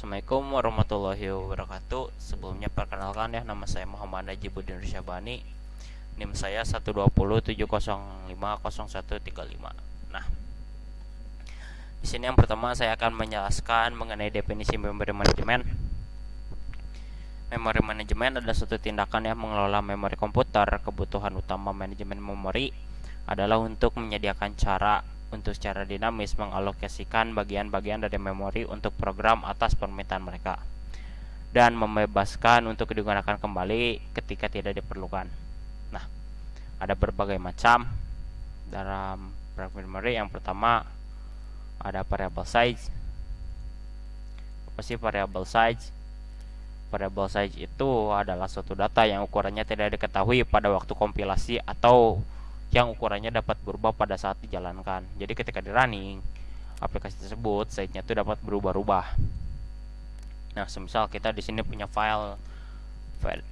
Assalamualaikum warahmatullahi wabarakatuh Sebelumnya perkenalkan ya Nama saya Muhammad Najibudin Rusyabani NIM saya 12070500135 Nah di sini yang pertama saya akan menjelaskan mengenai definisi memori manajemen. Memori manajemen adalah suatu tindakan yang mengelola memori komputer. Kebutuhan utama manajemen memori adalah untuk menyediakan cara untuk secara dinamis mengalokasikan bagian-bagian dari memori untuk program atas permintaan mereka dan membebaskan untuk digunakan kembali ketika tidak diperlukan. Nah, ada berbagai macam dalam memory. Yang pertama ada variable size. Apa sih variable size? Variable size itu adalah suatu data yang ukurannya tidak diketahui pada waktu kompilasi atau yang ukurannya dapat berubah pada saat dijalankan. Jadi ketika di running, aplikasi tersebut size-nya itu dapat berubah-ubah. Nah, semisal kita di sini punya file,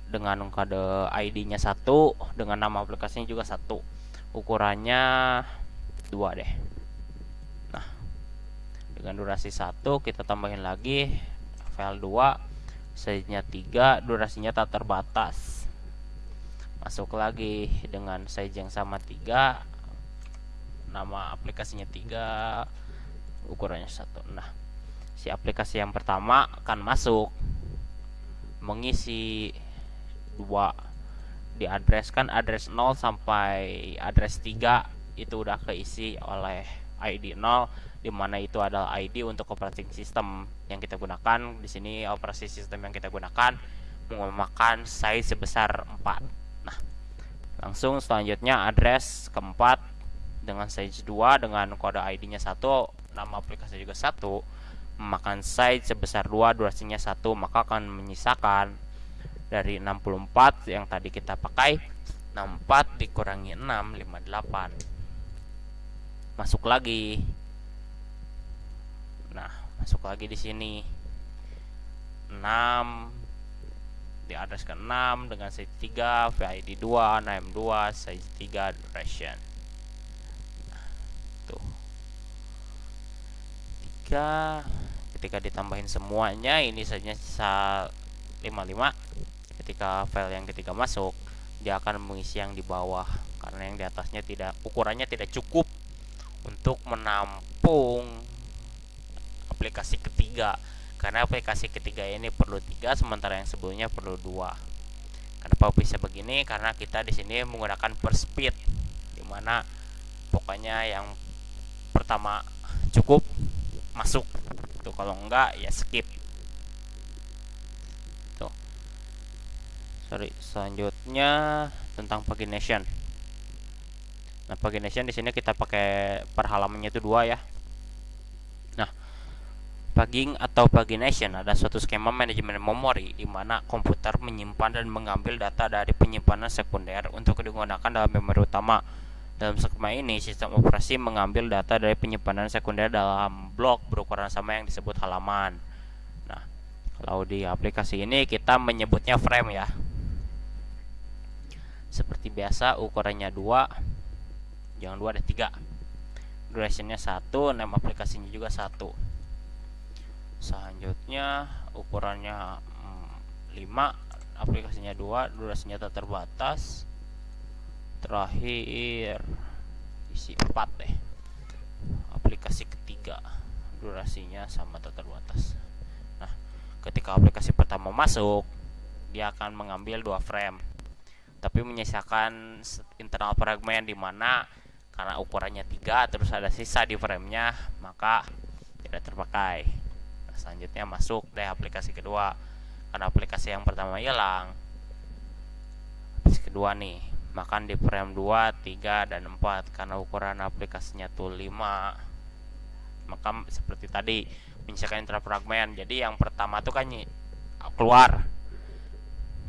dengan kode ID-nya satu, dengan nama aplikasinya juga satu, ukurannya dua deh. Nah, dengan durasi satu kita tambahin lagi file 2 size-nya 3 durasinya tak terbatas masuk lagi dengan size yang sama tiga nama aplikasinya tiga ukurannya satu. Nah si aplikasi yang pertama akan masuk mengisi dua. Diadreskan address 0 sampai address 3 itu udah keisi oleh ID 0 di mana itu adalah ID untuk operating system yang kita gunakan. Di sini operasi sistem yang kita gunakan memakan size sebesar 4 langsung selanjutnya address keempat dengan size 2 dengan kode ID nya satu nama aplikasi juga satu. Memakan size sebesar 2 durasinya satu maka akan menyisakan. Dari 64 yang tadi kita pakai 64 dikurangi 6 58 masuk lagi. Nah masuk lagi di sini. 6 di address ke-6 dengan size 3, VID 2, name 2, size 3, duration. Tuh. 3 ketika ditambahin semuanya ini saja 55 ketika file yang ketiga masuk dia akan mengisi yang di bawah karena yang di atasnya tidak ukurannya tidak cukup untuk menampung aplikasi ketiga karena aplikasi ketiga ini perlu tiga sementara yang sebelumnya perlu dua. Kenapa bisa begini? Karena kita di sini menggunakan per speed di mana pokoknya yang pertama cukup masuk. Tuh kalau enggak ya skip. Tuh. Sorry selanjutnya tentang pagination nah pagination di sini kita pakai per halamannya itu dua ya Pugging atau pagination adalah suatu skema manajemen memori di mana komputer menyimpan dan mengambil data dari penyimpanan sekunder untuk digunakan dalam memori utama. Dalam skema ini, sistem operasi mengambil data dari penyimpanan sekunder dalam blok berukuran sama yang disebut halaman. Nah, kalau di aplikasi ini kita menyebutnya frame ya. Seperti biasa ukurannya 2. Jangan 2 ada 3. Durationnya 1, nama aplikasinya juga 1 selanjutnya ukurannya 5 mm, aplikasinya 2 durasinya tak terbatas. Terakhir isi 4 deh. Aplikasi ketiga durasinya sama tak terbatas. Nah ketika aplikasi pertama masuk dia akan mengambil dua frame tapi menyisakan internal fragment di mana karena ukurannya tiga terus ada sisa di framenya maka tidak terpakai selanjutnya masuk deh aplikasi kedua. Karena aplikasi yang pertama hilang. Aplikasi kedua nih makan di frame 2, 3, dan 4 karena ukuran aplikasinya tuh 5 maka seperti tadi menyisakan intrafragment jadi yang pertama tuh kan keluar.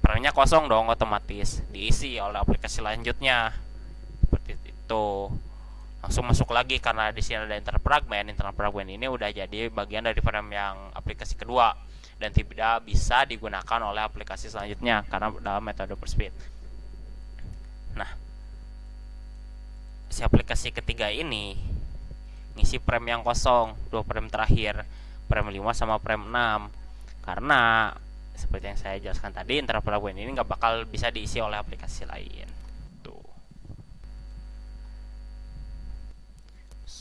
Framenya kosong dong otomatis. Diisi oleh aplikasi selanjutnya. Seperti itu langsung masuk lagi karena di sini ada internal fragment. Ini udah jadi bagian dari frame yang aplikasi kedua dan tidak bisa digunakan oleh aplikasi selanjutnya karena dalam metode per speed. Nah si aplikasi ketiga ini ngisi frame yang kosong dua frame terakhir frame 5 sama frame 6 karena seperti yang saya jelaskan tadi interval ini nggak bakal bisa diisi oleh aplikasi lain tuh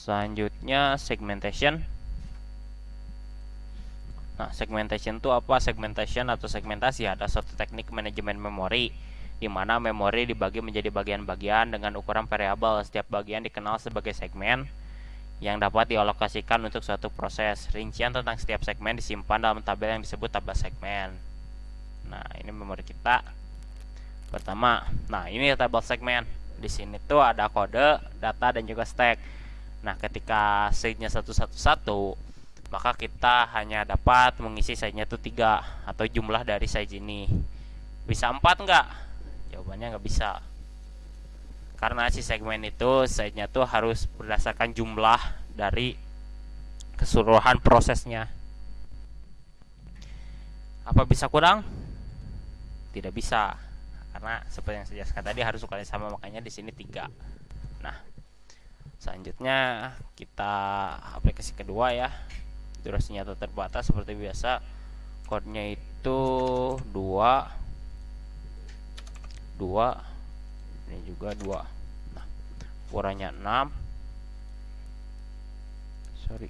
selanjutnya segmentation nah segmentation itu apa segmentation atau segmentasi ada suatu teknik manajemen memori di mana memori dibagi menjadi bagian-bagian dengan ukuran variabel setiap bagian dikenal sebagai segmen yang dapat dialokasikan untuk suatu proses. Rincian tentang setiap segmen disimpan dalam tabel yang disebut tabel segmen. Nah, ini memori kita. Pertama, nah ini tabel segmen. Di sini tuh ada kode, data dan juga stack. Nah, ketika stage-nya satu-satu-satu, maka kita hanya dapat mengisi size-nya itu tiga atau jumlah dari size ini. Bisa empat nggak? Jawabannya nggak bisa. Karena si segmen itu size-nya tuh harus berdasarkan jumlah dari keseluruhan prosesnya. Apa bisa kurang? Tidak bisa. Karena seperti yang saya jelaskan tadi harus ukurannya sama makanya di sini tiga. nah selanjutnya kita aplikasi kedua ya. Durasinya terbatas seperti biasa. Kodenya itu dua dua ini juga dua. Nah ukurannya 6 sorry.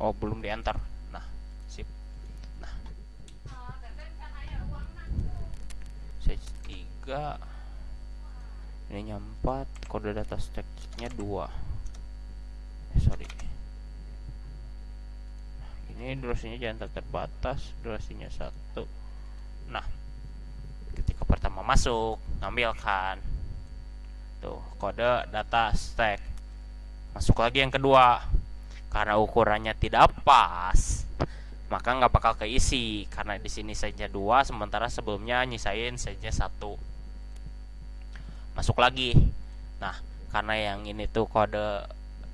Oh belum diantar. Nah sip. Nah. Size 3 ini 4 kode data stacknya 2 eh, sorry. Ini durasinya jangan terbatas durasinya satu. Nah ketika pertama masuk ngambilkan tuh kode data stack. Masuk lagi yang kedua. Karena ukurannya tidak pas maka nggak bakal keisi. Karena di sini saja dua sementara sebelumnya nyisain saja satu masuk lagi. Nah karena yang ini tuh kode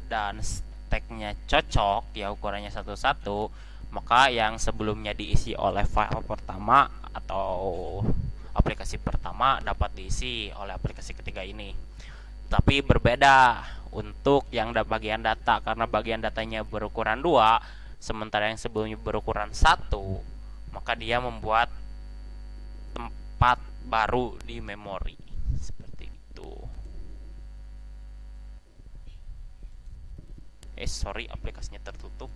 dan stacknya cocok ya ukurannya satu-satu maka yang sebelumnya diisi oleh file pertama atau aplikasi pertama dapat diisi oleh aplikasi ketiga ini. Tapi berbeda untuk yang bagian data karena bagian datanya berukuran dua sementara yang sebelumnya berukuran satu maka dia membuat tempat baru di memori seperti itu eh sorry aplikasinya tertutup.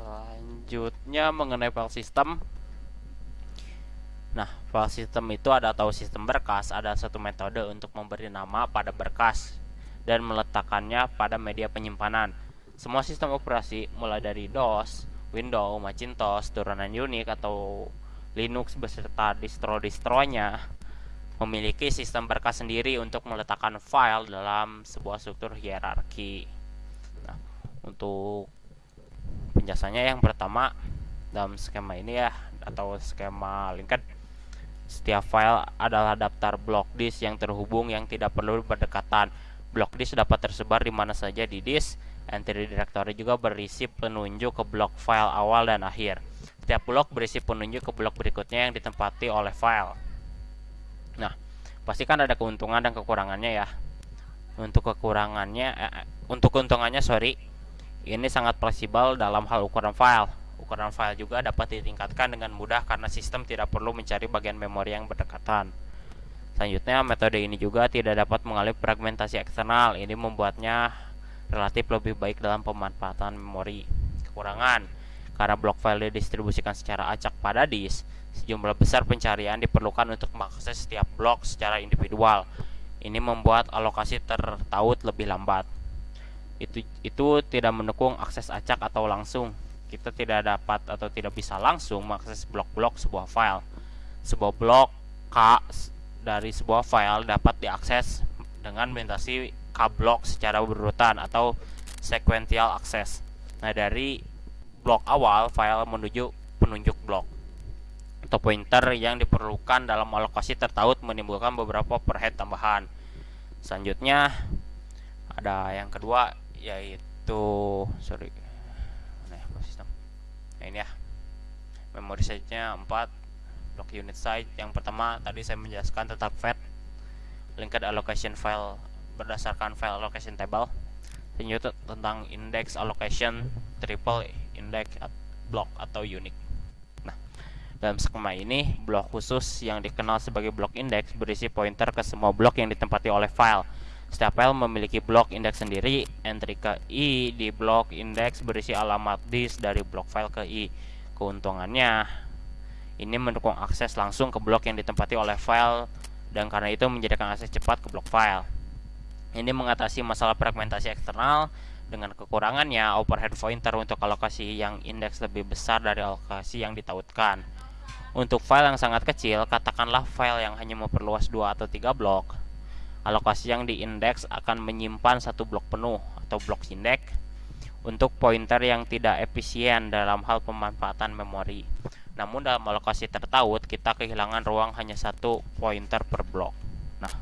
Selanjutnya mengenai file system. Nah file system itu ada atau sistem berkas ada satu metode untuk memberi nama pada berkas dan meletakkannya pada media penyimpanan. Semua sistem operasi mulai dari DOS, Windows, Macintosh, turunan Unix atau Linux beserta distro-distronya memiliki sistem berkas sendiri untuk meletakkan file dalam sebuah struktur hierarki. Nah, untuk penjelasannya yang pertama dalam skema ini ya atau skema linked setiap file adalah daftar blok disk yang terhubung yang tidak perlu berdekatan blok disk dapat tersebar di mana saja di disk entry directory juga berisi penunjuk ke blok file awal dan akhir setiap blok berisi penunjuk ke blok berikutnya yang ditempati oleh file nah pasti kan ada keuntungan dan kekurangannya ya untuk kekurangannya eh, untuk keuntungannya sorry ini sangat fleksibel dalam hal ukuran file. Ukuran file juga dapat ditingkatkan dengan mudah karena sistem tidak perlu mencari bagian memori yang berdekatan. Selanjutnya, metode ini juga tidak dapat mengalih fragmentasi eksternal. Ini membuatnya relatif lebih baik dalam pemanfaatan memori. Kekurangan, karena blok file didistribusikan secara acak pada disk, sejumlah besar pencarian diperlukan untuk mengakses setiap blok secara individual. Ini membuat alokasi tertaut lebih lambat itu itu tidak mendukung akses acak atau langsung kita tidak dapat atau tidak bisa langsung mengakses blok-blok sebuah file sebuah blok K dari sebuah file dapat diakses dengan melintasi K blok secara berurutan atau sequential access. Nah dari blok awal file menuju penunjuk blok atau pointer yang diperlukan dalam alokasi tertaut menimbulkan beberapa perhead tambahan. Selanjutnya ada yang kedua yaitu sorry ya sistem? Nah ini ya. Memori size nya 4 block unit size yang pertama tadi saya menjelaskan tentang fat linked allocation file berdasarkan file allocation table. Selanjutnya tentang index allocation triple index block atau unique. Nah dalam skema ini blok khusus yang dikenal sebagai blok index berisi pointer ke semua blok yang ditempati oleh file. Setiap file memiliki blok index sendiri. Entry ke i di blok index berisi alamat disk dari blok file ke i. Keuntungannya ini mendukung akses langsung ke blok yang ditempati oleh file dan karena itu menjadikan akses cepat ke blok file. Ini mengatasi masalah fragmentasi eksternal dengan kekurangannya overhead pointer untuk alokasi yang indeks lebih besar dari alokasi yang ditautkan. Untuk file yang sangat kecil, katakanlah file yang hanya memperluas 2 atau 3 blok, alokasi yang diindeks akan menyimpan satu blok penuh atau blok indeks untuk pointer yang tidak efisien dalam hal pemanfaatan memori. Namun dalam alokasi tertaut kita kehilangan ruang hanya satu pointer per blok. Nah,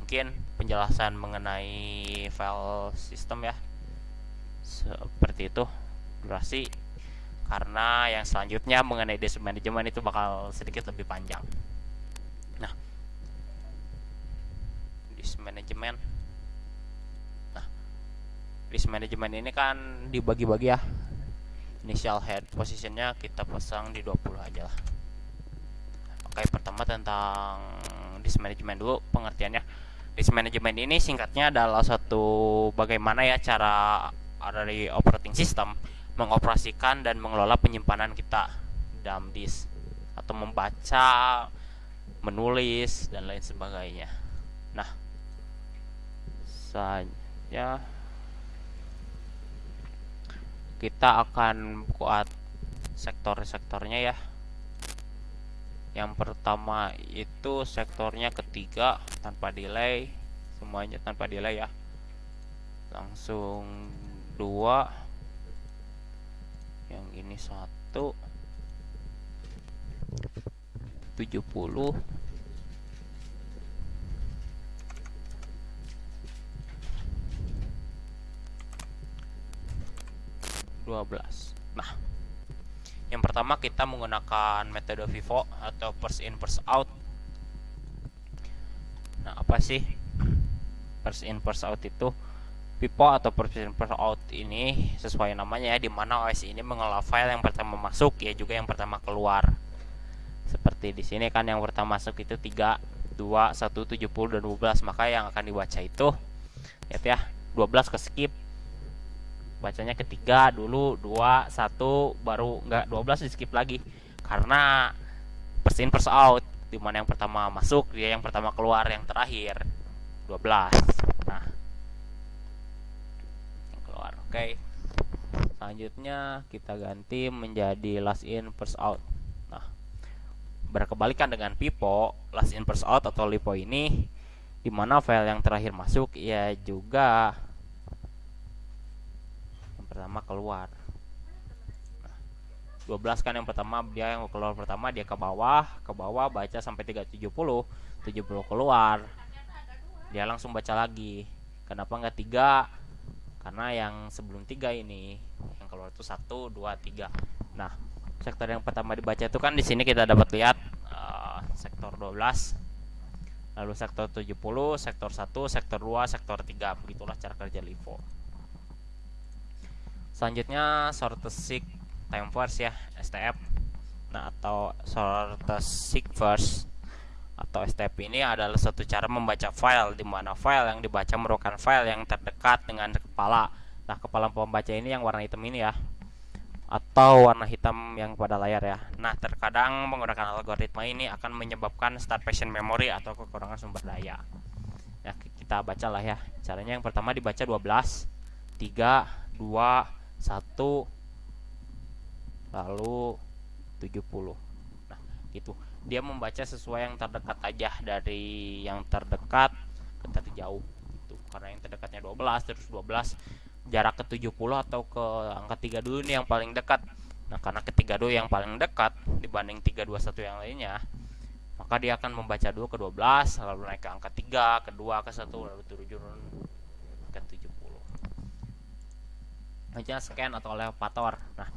mungkin penjelasan mengenai file system ya. Seperti itu. Durasi. Karena yang selanjutnya mengenai disk management itu bakal sedikit lebih panjang. Nah, disk management. Nah, disk management ini kan dibagi-bagi ya. Initial head positionnya kita pasang di 20 aja lah. Oke pertama tentang disk management dulu pengertiannya disk management ini singkatnya adalah satu bagaimana ya cara dari operating system mengoperasikan dan mengelola penyimpanan kita. Dalam disk atau membaca menulis dan lain sebagainya. Nah saja kita akan buat sektor-sektornya ya yang pertama itu sektornya ketiga tanpa delay. Semuanya tanpa delay ya. Langsung dua. Yang ini satu. 70 12 nah yang pertama kita menggunakan metode Vivo atau first in first out. Nah apa sih first in first out itu? Vivo atau first in first out ini sesuai namanya ya di mana OS ini mengelola file yang pertama masuk ya juga yang pertama keluar. Seperti di sini kan yang pertama masuk itu 3 2 1 70 dan 12 maka yang akan dibaca itu lihat ya 12 ke skip bacanya ketiga dulu dua satu baru nggak 12 di skip lagi. Karena persin first out di mana yang pertama masuk dia yang pertama keluar yang terakhir 12 nah. Yang keluar oke. Okay. selanjutnya kita ganti menjadi last in first out. Nah berkebalikan dengan pipo last in first out atau lipo ini di mana file yang terakhir masuk ya juga pertama keluar. Nah, 12 kan yang pertama dia yang keluar pertama dia ke bawah ke bawah baca sampai 370 70 keluar. Dia langsung baca lagi. Kenapa nggak tiga? Karena yang sebelum tiga ini yang keluar itu satu dua tiga. Nah sektor yang pertama dibaca itu kan di sini kita dapat lihat uh, sektor 12 lalu sektor 70 sektor 1 sektor 2 sektor 3 begitulah cara kerja LIFO selanjutnya seek time first ya STF nah atau seek first atau STP ini adalah satu cara membaca file di mana file yang dibaca merupakan file yang terdekat dengan kepala. Nah kepala pembaca ini yang warna hitam ini ya atau warna hitam yang pada layar ya. Nah terkadang menggunakan algoritma ini akan menyebabkan starvation memory atau kekurangan sumber daya. Ya kita bacalah ya. Caranya yang pertama dibaca 12 3 2 satu. Lalu 70 nah gitu. Dia membaca sesuai yang terdekat aja dari yang terdekat ke terjauh itu karena yang terdekatnya 12 terus 12 jarak ke 70 atau ke angka 3 dulu ini yang paling dekat. Nah karena ketiga dulu yang paling dekat dibanding 321 yang lainnya maka dia akan membaca dulu ke 12 lalu naik ke angka 3 kedua ke 1 lalu turun ke 70 aja scan atau elevator. Nah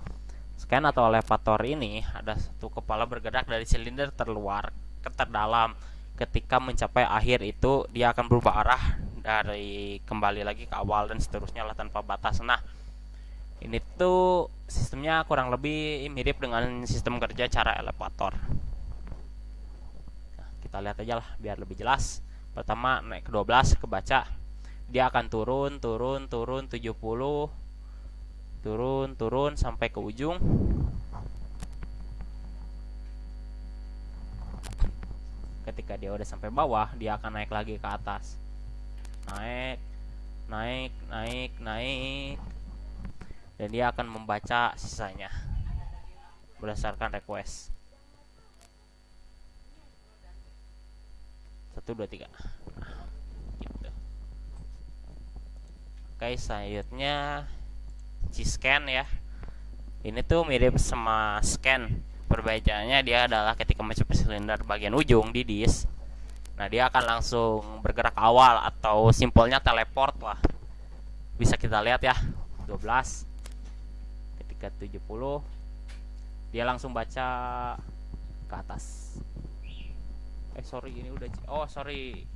scan atau elevator ini ada satu kepala bergerak dari silinder terluar ke terdalam. Ketika mencapai akhir itu dia akan berubah arah dari kembali lagi ke awal dan seterusnya lah tanpa batas. Nah ini tuh sistemnya kurang lebih mirip dengan sistem kerja cara elevator. Nah, kita lihat aja lah biar lebih jelas. Pertama naik ke 12 kebaca. Dia akan turun turun turun 70 turun turun sampai ke ujung. Ketika dia udah sampai bawah dia akan naik lagi ke atas. Naik naik naik naik. Dan dia akan membaca sisanya berdasarkan request. Satu dua tiga. Gitu. oke C-scan ya. Ini tuh mirip sama scan. Perbedaannya dia adalah ketika mencapai silinder bagian ujung di disk. Nah dia akan langsung bergerak awal atau simpelnya teleport lah. Bisa kita lihat ya 12 ketika 70 dia langsung baca ke atas. Eh sorry ini udah oh sorry.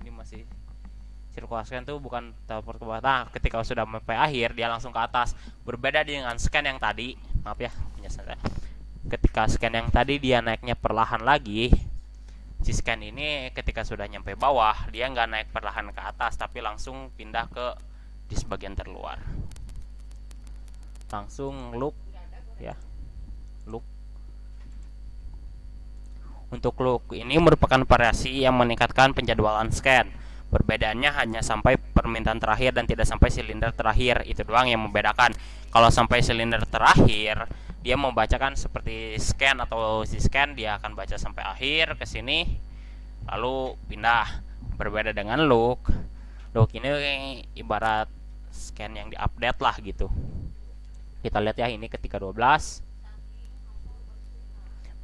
Ini masih sirkulasi tuh bukan teleport ke bawah. Nah ketika sudah sampai akhir dia langsung ke atas. Berbeda dengan scan yang tadi. Maaf ya penjelasan ketika scan yang tadi dia naiknya perlahan lagi. Si scan ini ketika sudah nyampe bawah dia nggak naik perlahan ke atas tapi langsung pindah ke di sebagian terluar. Langsung loop ya. Loop. Untuk loop ini merupakan variasi yang meningkatkan penjadwalan scan Perbedaannya hanya sampai permintaan terakhir dan tidak sampai silinder terakhir. Itu doang yang membedakan. Kalau sampai silinder terakhir, dia membacakan seperti scan atau si scan, dia akan baca sampai akhir ke sini lalu pindah. Berbeda dengan look. Look ini ibarat scan yang diupdate lah gitu. Kita lihat ya ini ketika 12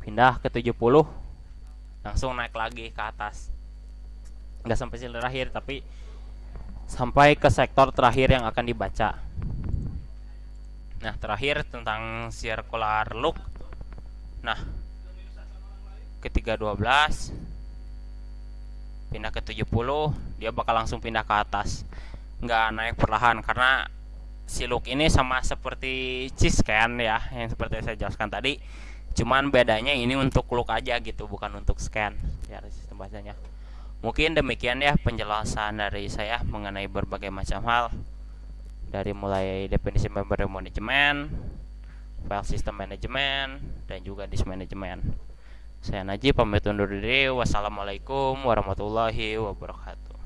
pindah ke 70 langsung naik lagi ke atas nggak sampai sila terakhir tapi sampai ke sektor terakhir yang akan dibaca. Nah terakhir tentang circular look. Nah ketika 12 pindah ke 70 dia bakal langsung pindah ke atas. Nggak naik perlahan karena si look ini sama seperti cheese kan ya yang seperti saya jelaskan tadi. Cuman bedanya ini untuk look aja gitu bukan untuk scan. Ya sistem bahasanya Mungkin demikian ya penjelasan dari saya mengenai berbagai macam hal dari mulai definisi memory management, file system management, dan juga disk management. Saya Najib pamit undur diri. Wassalamualaikum warahmatullahi wabarakatuh.